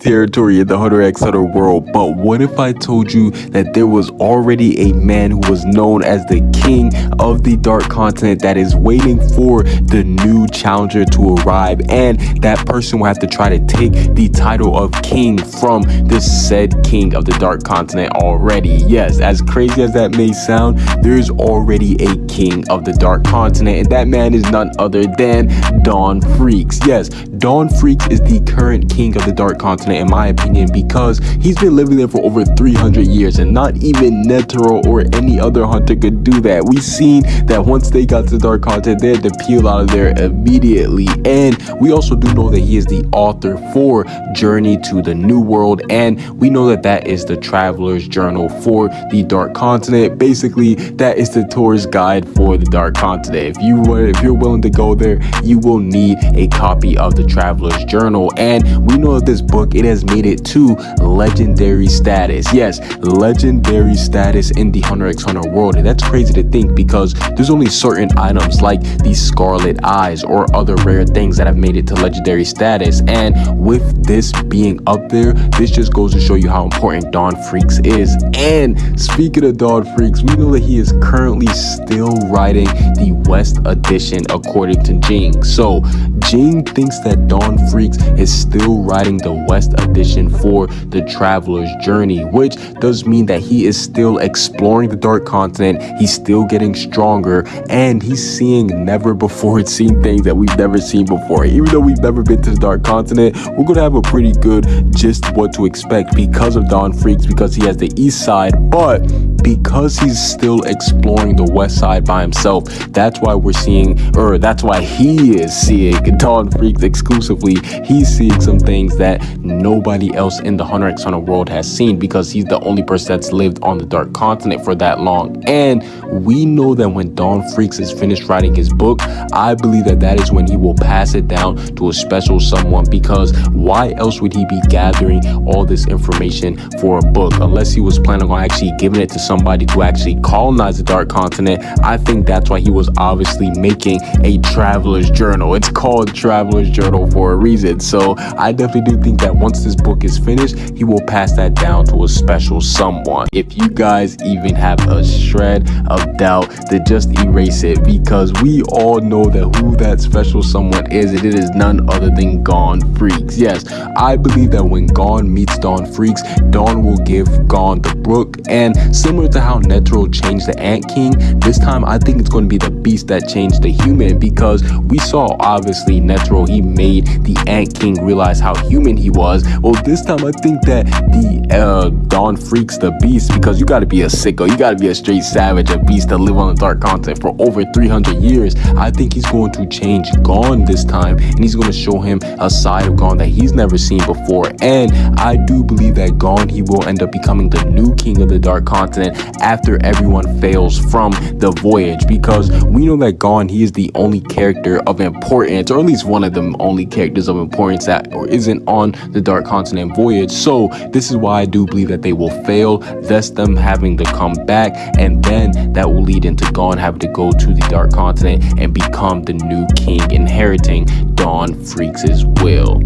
territory in the Hunter x Hunter world, but what if I told you that there was already a man who was known as the king of the dark continent that is waiting for the new challenger to arrive and that person will have to try to take the title of king from this said king of the dark continent already. Yes, as crazy as that may sound, there's already a king of the dark continent and that man is none other than Don Freecss. Yes, Don Freecss is the current king of the dark continent in my opinion because he's been living there for over 300 years and not even Netero or any other hunter could do that. We've seen that once they got to the dark continent they had to peel out of there immediately and we also do know that he is the author for Journey to the New World and we know that that is the traveler's journal for the dark continent. Basically that is the tourist guide for the dark continent. If you if you're willing to go there you will need a copy of the traveler's journal and we know that this book it has made it to legendary status. Yes, legendary status in the Hunter x Hunter world. And that's crazy to think because there's only certain items like the Scarlet Eyes or other rare things that have made it to legendary status. And with this being up there, this just goes to show you how important Don Freecss is. And speaking of Don Freecss, we know that he is currently still writing the West Edition according to Ging. So Ging thinks that Don Freecss is still writing the West West edition for the Traveler's Journey, which does mean that he is still exploring the Dark Continent, he's still getting stronger, and he's seeing never before seen things that we've never seen before. Even though we've never been to the Dark Continent, we're gonna have a pretty good gist what to expect because of Don Freecss, because he has the east side, but because he's still exploring the west side by himself that's why we're seeing or that's why he is seeing Don Freecss exclusively. He's seeing some things that nobody else in the Hunter x Hunter world has seen because he's the only person that's lived on the dark continent for that long. And we know that when Don Freecss is finished writing his book I believe that that is when he will pass it down to a special someone because why else would he be gathering all this information for a book unless he was planning on actually giving it to somebody to actually colonize the dark continent I think that's why he was obviously making a traveler's journal it's called traveler's journal for a reason so I definitely do think that once this book is finished, he will pass that down to a special someone. If you guys even have a shred of doubt, then just erase it because we all know that who that special someone is and it is none other than Gon Freecss. Yes, I believe that when Gon meets Don Freecss, Don will give Gon the book and similar to how Netero changed the Ant King, this time I think it's going to be the beast that changed the human because we saw obviously Netero, he made the Ant King realize how human he was. Well this time i think that the uh Don Freecss the beast because you got to be a sicko you got to be a straight savage a beast to live on the dark continent for over 300 years. I think he's going to change Gon this time and he's going to show him a side of Gon that he's never seen before. And i do believe that Gon he will end up becoming the new king of the dark continent after everyone fails from the voyage because we know that Gon he is the only character of importance or at least one of the only characters of importance that or isn't on the Dark Continent voyage. So this is why I do believe that they will fail, thus them having to come back, and then that will lead into Gon having to go to the Dark Continent and become the new king, inheriting Don Freecss' will.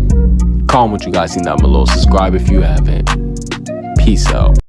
Comment what you guys think down below. Subscribe if you haven't. Peace out.